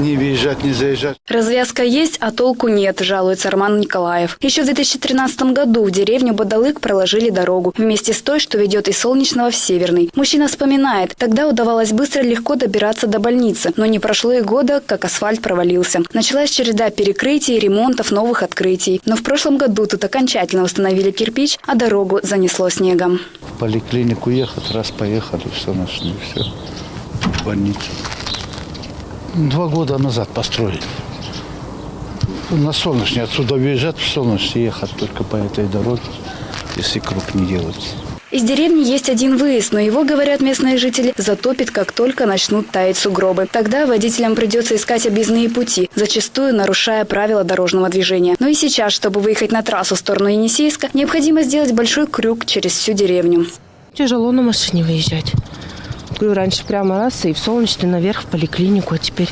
не выезжать, не заезжать. Развязка есть, а толку нет, жалуется Роман Николаев. Еще в 2013 году в деревню Бадалык проложили дорогу вместе с той, что ведет из Солнечного в Северный. Мужчина вспоминает, тогда удавалось быстро и легко добираться до больницы, но не прошло и года, как асфальт провалился. Началась череда перекрытий, ремонтов, новых открытий. Но в прошлом году тут окончательно установили кирпич, а дорогу занесло снегом. В поликлинику ехать, раз поехали, все нашли, все. В больницу. Два года назад построили. На Солнечный отсюда выезжать, в Солнечный ехать только по этой дороге, если круг не делать. Из деревни есть один выезд, но его, говорят местные жители, затопит, как только начнут таять сугробы. Тогда водителям придется искать объездные пути, зачастую нарушая правила дорожного движения. Но и сейчас, чтобы выехать на трассу в сторону Енисейска, необходимо сделать большой крюк через всю деревню. Тяжело на машине выезжать. Говорю, раньше прямо раз и в солнечный наверх в поликлинику, а теперь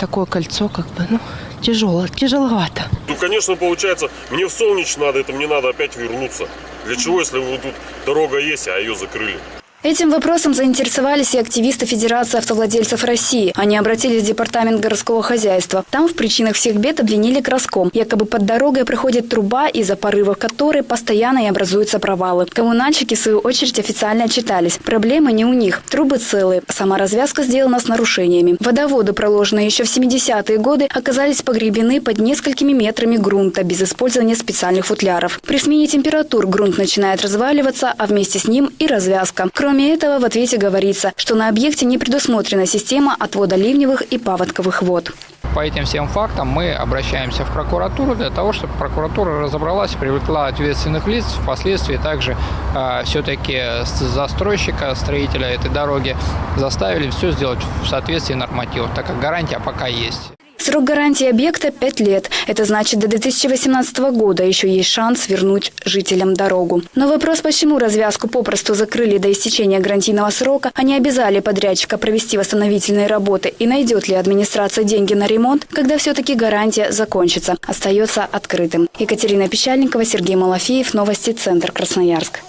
такое кольцо как бы, ну, тяжело, тяжеловато. Ну, конечно, получается, мне в Солнечь надо, это мне надо опять вернуться. Для чего, если вот тут дорога есть, а ее закрыли? Этим вопросом заинтересовались и активисты Федерации автовладельцев России. Они обратились в Департамент городского хозяйства. Там в причинах всех бед обвинили краском. Якобы под дорогой проходит труба, из-за порывов которой постоянно и образуются провалы. Коммунальщики, в свою очередь, официально отчитались. Проблемы не у них. Трубы целые. Сама развязка сделана с нарушениями. Водоводы, проложенные еще в 70-е годы, оказались погребены под несколькими метрами грунта без использования специальных футляров. При смене температур грунт начинает разваливаться, а вместе с ним и развязка. Кроме Кроме этого, в ответе говорится, что на объекте не предусмотрена система отвода ливневых и паводковых вод. По этим всем фактам мы обращаемся в прокуратуру для того, чтобы прокуратура разобралась, привлекла ответственных лиц, впоследствии также э, все-таки застройщика, строителя этой дороги заставили все сделать в соответствии нормативов, так как гарантия пока есть. Срок гарантии объекта – 5 лет. Это значит, до 2018 года еще есть шанс вернуть жителям дорогу. Но вопрос, почему развязку попросту закрыли до истечения гарантийного срока, а не обязали подрядчика провести восстановительные работы и найдет ли администрация деньги на ремонт, когда все-таки гарантия закончится, остается открытым. Екатерина Печальникова, Сергей Малафеев, Новости, Центр Красноярск.